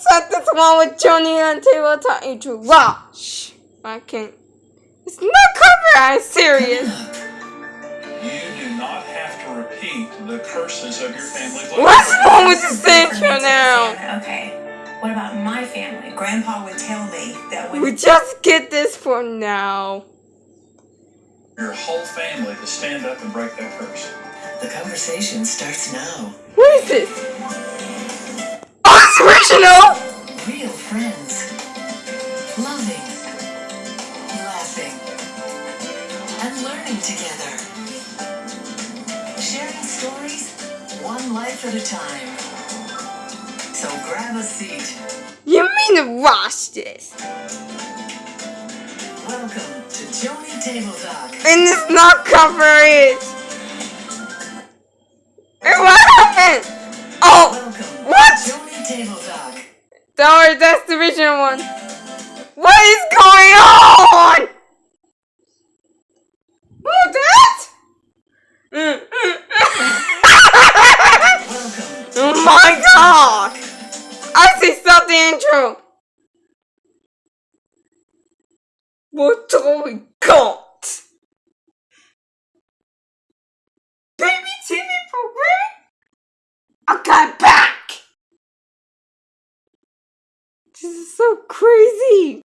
set this one with Johnny on table talking to Wash. I can't. It's not cover. I'm serious. You do not have to repeat the curses of your family. What's wrong with this intro now? Okay. What about my family? Grandpa would tell me that when We just get this for now. Your whole family to stand up and break that curse. The conversation starts now. What is this? Original. Real friends. Loving. Laughing. And learning together. Sharing stories, one life at a time. So grab a seat. You mean to watch this? Welcome to Joni Table Talk. And it's not cover Table Talk. sorry, that's the original one. What is going on? What that? Mm. Oh my god! I see the intro. What do we This is so crazy!